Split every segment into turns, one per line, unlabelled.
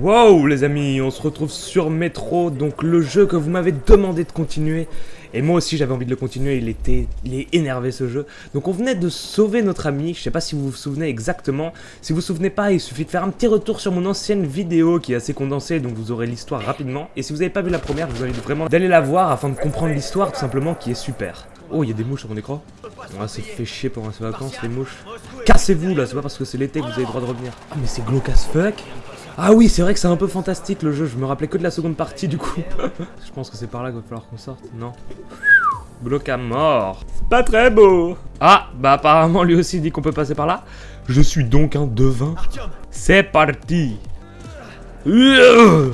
Wow les amis, on se retrouve sur Metro, donc le jeu que vous m'avez demandé de continuer. Et moi aussi j'avais envie de le continuer, il était il est énervé ce jeu. Donc on venait de sauver notre ami, je sais pas si vous vous souvenez exactement. Si vous vous souvenez pas, il suffit de faire un petit retour sur mon ancienne vidéo qui est assez condensée, donc vous aurez l'histoire rapidement. Et si vous n'avez pas vu la première, je vous invite vraiment d'aller la voir afin de comprendre l'histoire tout simplement qui est super. Oh, il y a des mouches sur mon écran. On va se fait chier pendant ces vacances, les mouches. Cassez-vous là, c'est pas parce que c'est l'été que vous avez le droit de revenir. Ah, mais c'est glauque as fuck. Ah oui, c'est vrai que c'est un peu fantastique le jeu. Je me rappelais que de la seconde partie du coup. Je pense que c'est par là qu'il va falloir qu'on sorte. Non? Bloc à mort. C'est pas très beau. Ah, bah apparemment lui aussi dit qu'on peut passer par là. Je suis donc un devin. C'est parti. Euh.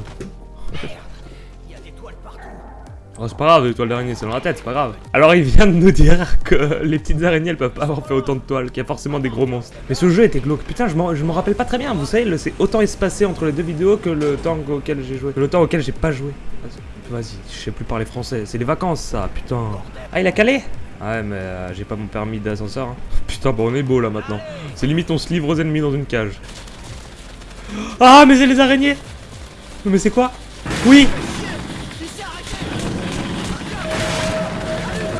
Oh, c'est pas grave, les toiles d'araignée, c'est dans la tête, c'est pas grave. Alors, il vient de nous dire que les petites araignées, elles peuvent pas avoir fait autant de toiles, qu'il y a forcément des gros monstres. Mais ce jeu était glauque. Putain, je m'en rappelle pas très bien. Vous savez, c'est autant espacé entre les deux vidéos que le temps auquel j'ai joué. Que le temps auquel j'ai pas joué. Vas-y, je sais plus parler français. C'est les vacances, ça, putain. Ah, il a calé? Ouais, mais euh, j'ai pas mon permis d'ascenseur. Hein. Putain, bon, on est beau là maintenant. C'est limite, on se livre aux ennemis dans une cage. Ah, mais c'est les araignées Mais c'est quoi? Oui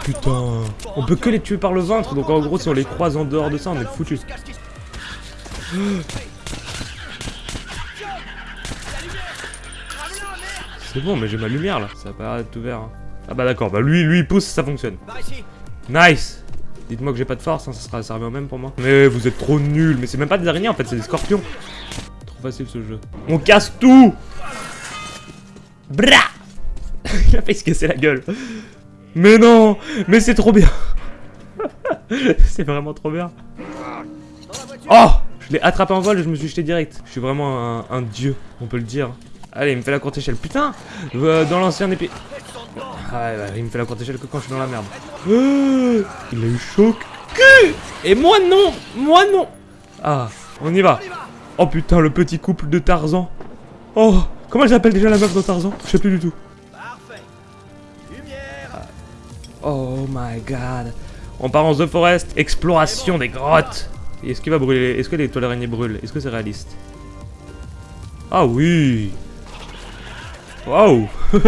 putain On peut que les tuer par le ventre, donc en gros si on les croise en dehors de ça, on est foutu. C'est bon, mais j'ai ma lumière là, ça va pas être ouvert. Hein. Ah bah d'accord, bah lui, lui il pousse, ça fonctionne. Nice Dites-moi que j'ai pas de force, hein, ça sera servi au même pour moi. Mais vous êtes trop nuls, mais c'est même pas des araignées en fait, c'est des scorpions. Trop facile ce jeu. On casse tout Bra Il a fait se casser la gueule. Mais non Mais c'est trop bien C'est vraiment trop bien. Oh Je l'ai attrapé en vol et je me suis jeté direct. Je suis vraiment un, dieu, on peut le dire. Allez, il me fait la courte échelle. Putain euh, Dans l'ancien épée... Ah il me fait la courte échelle que quand je suis dans la merde. Il a eu choc. Et moi non Moi non Ah, on y va. Oh putain, le petit couple de Tarzan. Oh Comment elle s'appelle déjà la meuf de Tarzan? Je sais plus du tout. Oh my god. On part en The Forest, exploration des grottes. Est-ce qu'il va brûler? Est-ce que les toiles araignées brûlent? Est-ce que c'est réaliste? Ah oui Wow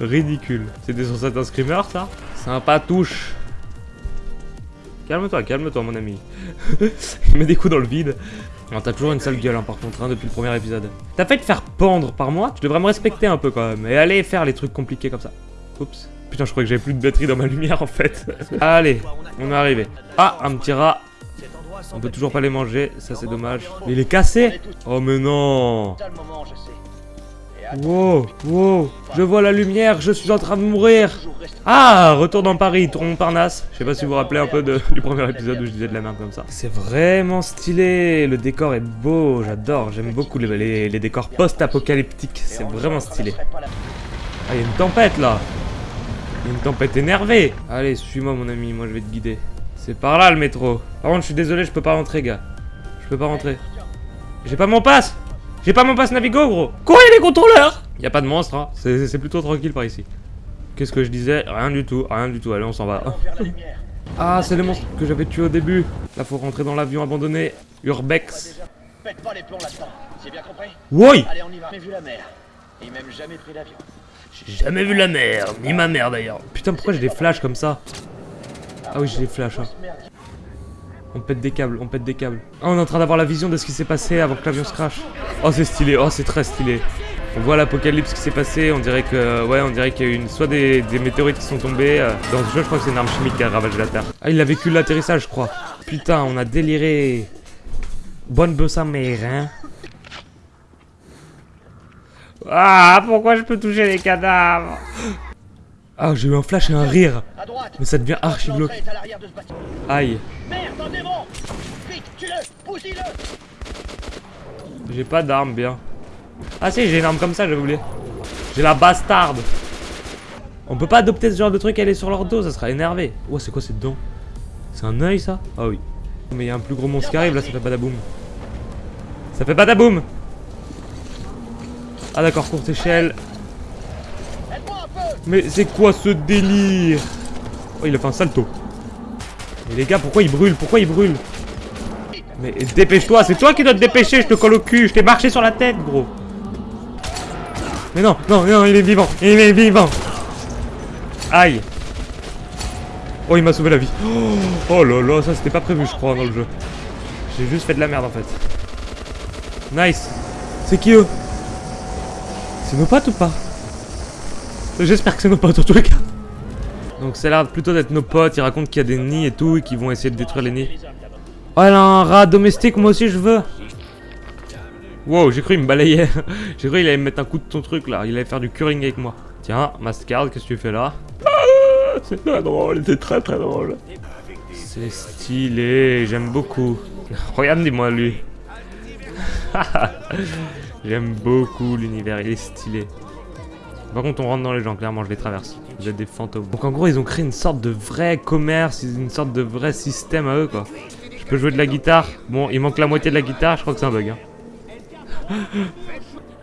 Ridicule. C'était sur certains screamer ça? Sympa touche. Calme-toi, calme-toi mon ami. Il met des coups dans le vide. T'as toujours une sale gueule hein, par contre hein, depuis le premier épisode. T'as fait te faire pendre par moi? Tu devrais me respecter un peu quand même. Et aller faire les trucs compliqués comme ça. Oups. Putain, je crois que j'avais plus de batterie dans ma lumière en fait. Allez, on est arrivé. Ah, un petit rat. On peut toujours pas les manger, ça c'est dommage. il est cassé Oh mais non Wow, wow, je vois la lumière, je suis en train de mourir Ah, retour dans Paris, tour Montparnasse. Je sais pas si vous vous rappelez un peu du premier épisode où je disais de la merde comme ça. C'est vraiment stylé, le décor est beau, j'adore, j'aime beaucoup les, les décors post-apocalyptiques, c'est vraiment stylé. Ah, il y a une tempête là une tempête énervée Allez, suis-moi mon ami, moi je vais te guider. C'est par là le métro. Par contre, je suis désolé, je peux pas rentrer, gars. Je peux pas rentrer. J'ai pas mon passe J'ai pas mon passe Navigo, gros Courez les contrôleurs Y a pas de monstre, hein. C'est plutôt tranquille par ici. Qu'est-ce que je disais? Rien du tout, rien du tout. Allez, on s'en va. Ah, c'est les monstres que j'avais tués au début. Là, faut rentrer dans l'avion abandonné. Urbex. Pète pas les plombs là-dedans. C'est bien compris? Oui Allez, on y va. vu la mer. Et même jamais pris l'avion. J'ai jamais vu la mer, ni ma mère d'ailleurs. Putain, pourquoi j'ai des flashs comme ça Ah oui, j'ai des flashs. Hein. On pète des câbles, on pète des câbles. Ah, on est en train d'avoir la vision de ce qui s'est passé avant que l'avion se crache. Oh, c'est stylé, oh, c'est très stylé. On voit l'apocalypse qui s'est passé, on dirait que, ouais, on dirait qu'il y a eu une, soit des, météorites qui sont tombées. Euh, dans ce jeu, je crois que c'est une arme chimique qui a ravagé la Terre. Ah, il a vécu l'atterrissage, je crois. Putain, on a déliré. Bonne bosse à mère, hein. Ah, pourquoi je peux toucher les cadavres Ah, j'ai eu un flash et un rire. Mais ça devient archi glauque. Aïe. J'ai pas d'arme, bien. Ah si, j'ai une arme comme ça, j'avais oublié. J'ai la bastarde. On peut pas adopter ce genre de truc, elle est sur leur dos, ça sera énervé. Oh, c'est quoi cette dent? C'est un œil, ça? Ah oui. Mais il y a un plus gros monstre qui arrive, là, ça fait pas d'aboum. Ça fait pas d'aboum ah d'accord, courte échelle. Mais c'est quoi ce délire? Oh, il a fait un salto. Mais les gars, pourquoi il brûle? Pourquoi il brûle? Mais dépêche-toi, c'est toi qui dois te dépêcher, je te colle au cul, je t'ai marché sur la tête, gros. Mais non, non, non, il est vivant, il est vivant. Aïe. Oh, il m'a sauvé la vie. Oh, oh là là, ça c'était pas prévu, je crois, dans le jeu. J'ai juste fait de la merde en fait. Nice. C'est qui eux? C'est nos potes ou pas J'espère que c'est nos potes en tous les cas. Donc ça a l'air plutôt d'être nos potes, ils racontent qu'il y a des nids et tout et qu'ils vont essayer de détruire les nids. Oh elle a un rat domestique, moi aussi je veux. Wow, j'ai cru il me balayait. j'ai cru il allait me mettre un coup de ton truc là, il allait faire du curing avec moi. Tiens, Mastercard, qu'est-ce que tu fais là? Ah, C'est très drôle, c'est très très drôle. C'est stylé, j'aime beaucoup. Regarde, dis-moi lui. J'aime beaucoup l'univers, il est stylé. Par contre, on rentre dans les gens, clairement, je les traverse. Vous êtes des fantômes. Donc en gros, ils ont créé une sorte de vrai commerce, une sorte de vrai système à eux, quoi. Je peux jouer de la guitare. Bon, il manque la moitié de la guitare, je crois que c'est un bug. Hein.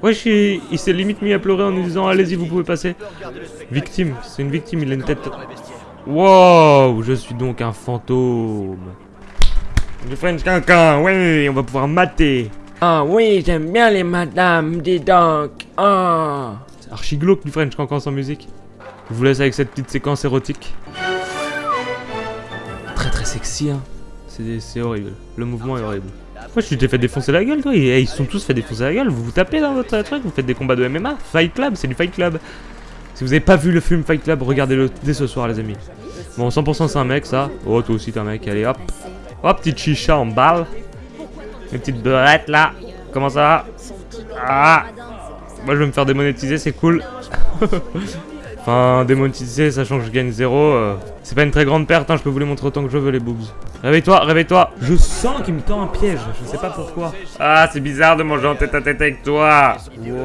Wesh, il, s'est limite mis à pleurer en nous disant allez-y, vous pouvez passer. Victime, c'est une victime, il a une tête... Wow, je suis donc un fantôme. Du French Cancan, oui, on va pouvoir mater.
Ah oui, j'aime bien les madames, dis donc. Ah.
C'est archi glauque du French Cancan sans musique. Je vous laisse avec cette petite séquence érotique. Très très sexy, hein. C'est horrible. Le mouvement est horrible. Pourquoi tu t'es fait défoncer la gueule, toi? Ils sont tous fait défoncer la gueule. Vous vous tapez dans votre truc, vous faites des combats de MMA. Fight Club, c'est du Fight Club. Si vous avez pas vu le film Fight Club, regardez-le dès ce soir, les amis. Bon, 100% c'est un mec, ça. Oh, toi aussi t'es un mec. Allez, hop. Hop, petite chicha en balle. Une petite beurette, là. Comment ça va Ah Moi, je vais me faire démonétiser, c'est cool. Enfin, démonétiser, sachant que je gagne zéro, euh, c'est pas une très grande perte, hein, je peux vous les montrer autant que je veux les boobs. Réveille-toi, réveille-toi Je sens qu'il me tend un piège, je sais pas pourquoi. Ah, c'est bizarre de manger en tête à tête avec toi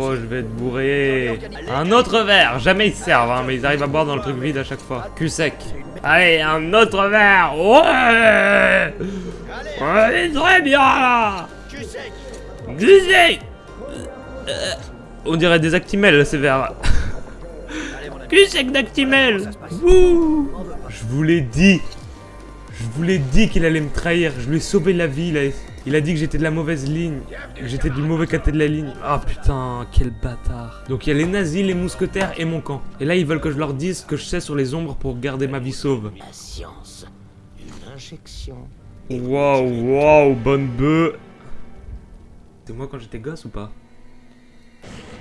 Oh, je vais être bourré Un autre verre Jamais ils servent, hein, mais ils arrivent à boire dans le truc vide à chaque fois. Cul sec. Allez, un autre verre Ouais Ouais, très bien sec On dirait des actimels, ces verres. Cul sec d'Actimel Je vous l'ai dit Je vous l'ai dit qu'il allait me trahir, je lui ai sauvé la vie, il a, il a dit que j'étais de la mauvaise ligne, que j'étais du mauvais côté de la ligne. Ah putain, quel bâtard Donc il y a les nazis, les mousquetaires et mon camp. Et là ils veulent que je leur dise ce que je sais sur les ombres pour garder ma vie sauve.
La science, une injection.
Waouh, waouh, bonne bœuf C'est moi quand j'étais gosse ou pas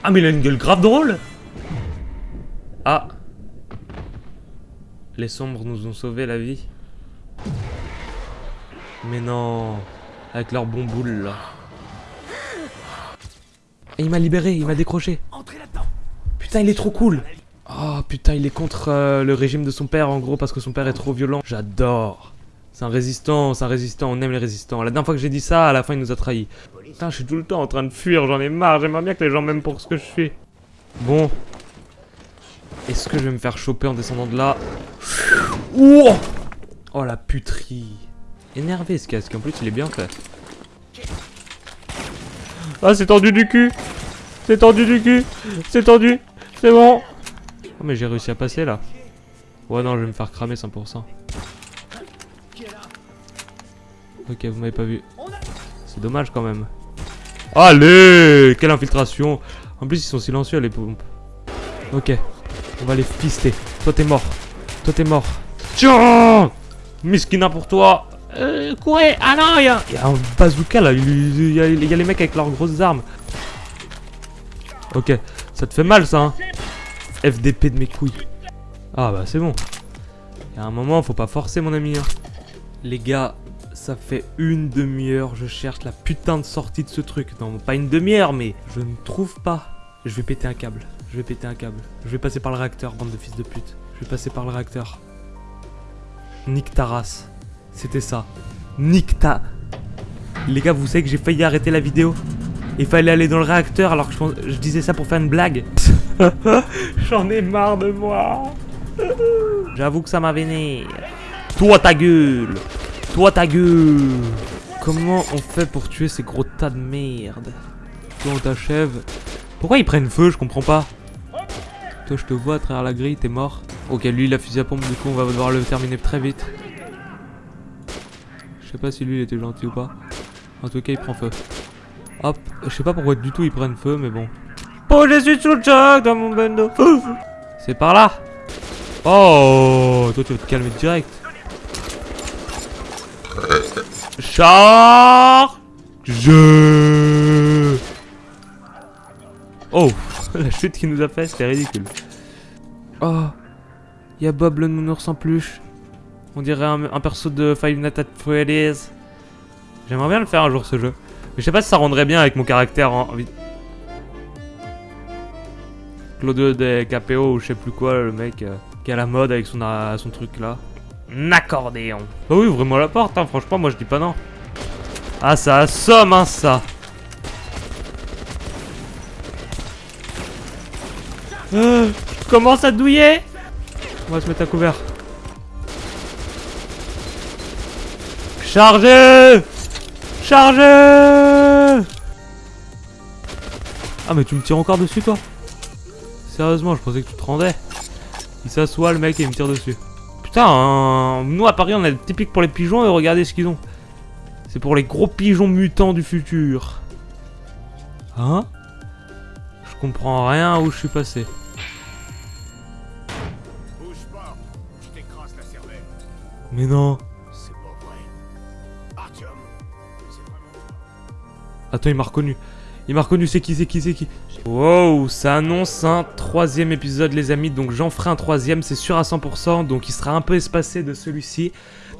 Ah mais il a une gueule grave drôle ah Les sombres nous ont sauvé la vie. Mais non Avec leur bon boule là. Et il m'a libéré, il m'a décroché. Putain, il est trop cool Oh putain, il est contre euh, le régime de son père en gros parce que son père est trop violent. J'adore c'est un résistant, c'est un résistant, on aime les résistants. La dernière fois que j'ai dit ça, à la fin il nous a trahis. Putain, je suis tout le temps en train de fuir, j'en ai marre, j'aimerais bien que les gens m'aiment pour ce que je fais. Bon, est-ce que je vais me faire choper en descendant de là? Oh, oh la puterie Énervé ce casque, en plus il est bien fait. Ah c'est tendu du cul C'est tendu du cul C'est tendu C'est bon Oh mais j'ai réussi à passer là. Ouais non je vais me faire cramer 100%. Ok vous m'avez pas vu. C'est dommage quand même. Allez Quelle infiltration En plus ils sont silencieux les pompes. Ok. On va les fister. Toi, t'es mort. Toi, t'es mort. Tiens Miskina pour toi. Euh, courez Ah non, il y, a un bazooka là. Il y, a, les mecs avec leurs grosses armes. Ok. Ça te fait mal, ça, hein FDP de mes couilles. Ah bah, c'est bon. Il y a un moment, faut pas forcer, mon ami. Hein. Les gars, ça fait une demi-heure. Je cherche la putain de sortie de ce truc. Non, pas une demi-heure, mais je ne trouve pas. Je vais péter un câble. Je vais péter un câble. Je vais passer par le réacteur, bande de fils de pute. Je vais passer par le réacteur. Nick Taras. C'était ça. Nick ta... Les gars, vous savez que j'ai failli arrêter la vidéo Il fallait aller dans le réacteur alors que je, disais ça pour faire une blague. J'en ai marre de moi. J'avoue que ça m'a vénère. Toi ta gueule Toi ta gueule Comment on fait pour tuer ces gros tas de merde Toi on t'achève. Pourquoi ils prennent feu Je comprends pas. Toi, je te vois à travers la grille, t'es mort. Ok, lui, il a fusillé à pompe, du coup, on va devoir le terminer très vite. Je sais pas si lui, il était gentil ou pas. En tout cas, il prend feu. Hop, je sais pas pourquoi du tout ils prennent feu, mais bon. Oh, je suis sous le choc dans mon bando. C'est par là. Oh, toi tu vas te calmer direct. Charge. Oh, la chute qu'il nous a fait, c'était ridicule. Oh, il y a Bob le nounours en peluche. On dirait un, perso de Five Nights at Freddy's. J'aimerais bien le faire un jour ce jeu. Mais je sais pas si ça rendrait bien avec mon caractère en... Claudio de Capéo ou je sais plus quoi, le mec euh, qui a la mode avec son, euh, son truc là. Accordéon. Bah oui, ouvrez-moi la porte, hein, franchement, moi je dis pas non. Ah, ça assomme, hein, ça. Euh, je commence à douiller? On va se mettre à couvert. Chargez Chargez Ah mais tu me tires encore dessus toi? Sérieusement je pensais que tu te rendais. Il s'assoit le mec et il me tire dessus. Putain, hein, nous à Paris on est typique pour les pigeons et regardez ce qu'ils ont. C'est pour les gros pigeons mutants du futur. Hein? Je comprends rien où je suis passé.
Bouge pas, je t'écrase la cervelle.
Mais non.
C'est pas vrai. Artyom, c'est vraiment toi.
Attends, il m'a reconnu. Il m'a reconnu, c'est qui, c'est qui, c'est qui? Wow, ça annonce un troisième épisode les amis, donc j'en ferai un troisième, c'est sûr à 100%, donc il sera un peu espacé de celui-ci.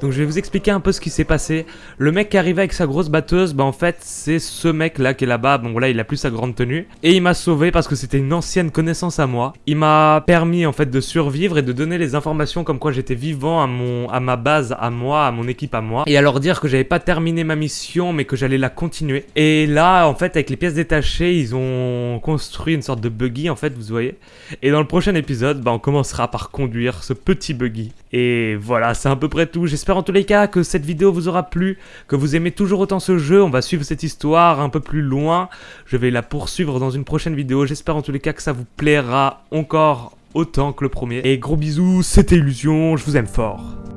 Donc je vais vous expliquer un peu ce qui s'est passé. Le mec qui arrivait avec sa grosse batteuse, bah en fait c'est ce mec là qui est là-bas, bon là il a plus sa grande tenue. Et il m'a sauvé parce que c'était une ancienne connaissance à moi. Il m'a permis en fait de survivre et de donner les informations comme quoi j'étais vivant à, à ma base, à moi, à mon équipe à moi. Et à leur dire que j'avais pas terminé ma mission mais que j'allais la continuer. Et là en fait avec les pièces ils ont construit une sorte de buggy en fait vous voyez. Et dans le prochain épisode bah on commencera par conduire ce petit buggy. Et voilà c'est à peu près tout. J'espère en tous les cas que cette vidéo vous aura plu, que vous aimez toujours autant ce jeu. On va suivre cette histoire un peu plus loin. Je vais la poursuivre dans une prochaine vidéo. J'espère en tous les cas que ça vous plaira encore autant que le premier. Et gros bisous, c'était Illusion, je vous aime fort.